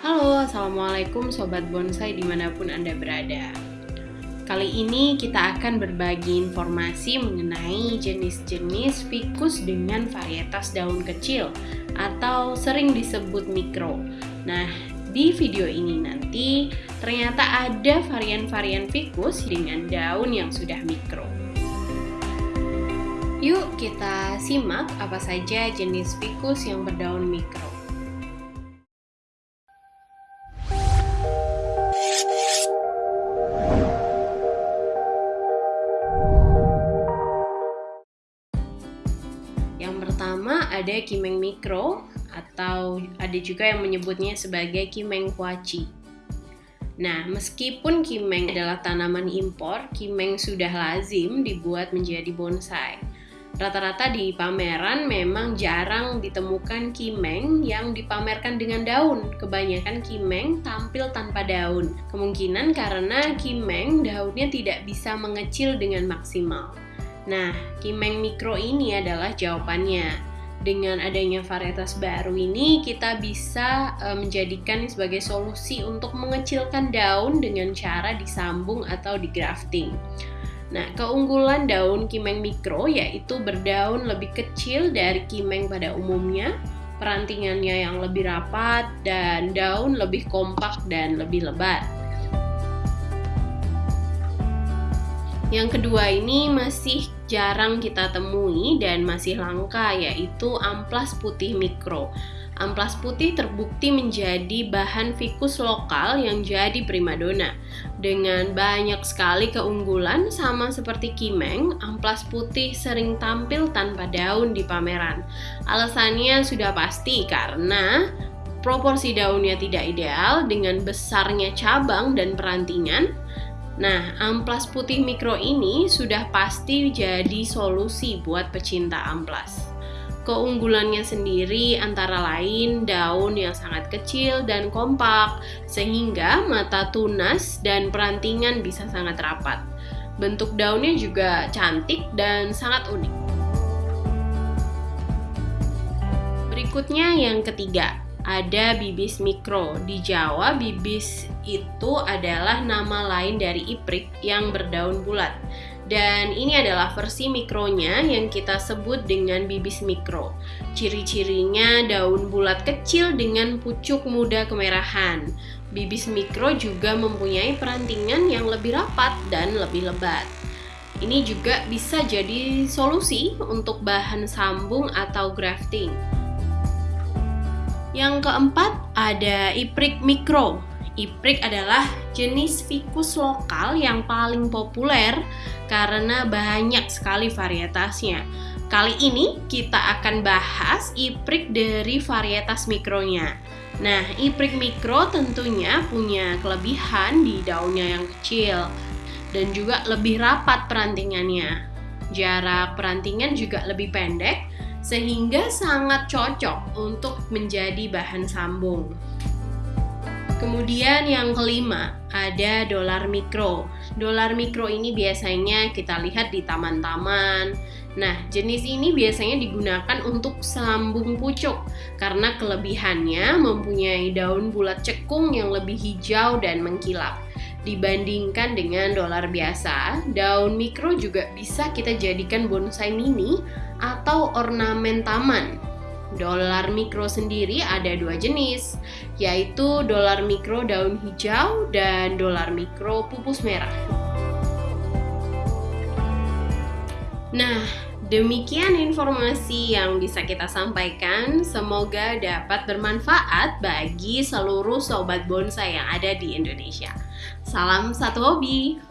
Halo, Assalamualaikum Sobat Bonsai di mana pun Anda berada. Kali ini kita akan berbagi informasi mengenai jenis-jenis fikus dengan varietas daun kecil atau sering disebut mikro. Nah, di video ini nanti ternyata ada varian-varian fikus dengan daun yang sudah mikro. Yuk kita simak apa saja jenis fikus yang berdaun mikro. Yang pertama ada kimeng mikro atau ada juga yang menyebutnya sebagai kimeng kuaci. Nah, meskipun kimeng adalah tanaman impor, kimeng sudah lazim dibuat menjadi bonsai. Rata-rata di pameran memang jarang ditemukan kimeng yang dipamerkan dengan daun. Kebanyakan kimeng tampil tanpa daun. Kemungkinan karena kimeng daunnya tidak bisa mengecil dengan maksimal. Nah, kimeng mikro ini adalah jawabannya. Dengan adanya varietas baru ini, kita bisa e, menjadikan sebagai solusi untuk mengecilkan daun dengan cara disambung atau digrafting. Nah, keunggulan daun kimeng mikro yaitu berdaun lebih kecil dari kimeng pada umumnya, perantingannya yang lebih rapat, dan daun lebih kompak dan lebih lebat. Yang kedua ini masih jarang kita temui dan masih langka yaitu amplas putih mikro. Amplas putih terbukti menjadi bahan fikus lokal yang jadi primadona. Dengan banyak sekali keunggulan sama seperti kimeng, amplas putih sering tampil tanpa daun di pameran. Alasannya sudah pasti karena proporsi daunnya tidak ideal dengan besarnya cabang dan perantingan. Nah, amplas putih mikro ini sudah pasti jadi solusi buat pecinta amplas. Keunggulannya sendiri antara lain daun yang sangat kecil dan kompak, sehingga mata tunas dan perantingan bisa sangat rapat. Bentuk daunnya juga cantik dan sangat unik. Berikutnya yang ketiga, ada bibis mikro. Di Jawa, bibis itu adalah nama lain dari iprik yang berdaun bulat. Dan ini adalah versi mikronya yang kita sebut dengan bibis mikro. Ciri-cirinya daun bulat kecil dengan pucuk muda kemerahan. Bibis mikro juga mempunyai perantingan yang lebih rapat dan lebih lebat. Ini juga bisa jadi solusi untuk bahan sambung atau grafting. Yang keempat ada iprik mikro. Iprik adalah jenis fikus lokal yang paling populer karena banyak sekali varietasnya. Kali ini kita akan bahas iprik dari varietas mikronya. Nah, iprik mikro tentunya punya kelebihan di daunnya yang kecil dan juga lebih rapat perantingannya. Jarak perantingan juga lebih pendek sehingga sangat cocok untuk menjadi bahan sambung. Kemudian yang kelima, ada dolar mikro. Dolar mikro ini biasanya kita lihat di taman-taman. Nah, jenis ini biasanya digunakan untuk sambung pucuk karena kelebihannya mempunyai daun bulat cekung yang lebih hijau dan mengkilap. Dibandingkan dengan dolar biasa, daun mikro juga bisa kita jadikan bonsai mini atau ornamen taman Dolar mikro sendiri ada dua jenis, yaitu dolar mikro daun hijau dan dolar mikro pupus merah. Nah, demikian informasi yang bisa kita sampaikan. Semoga dapat bermanfaat bagi seluruh sobat bonsai yang ada di Indonesia. Salam satu hobi!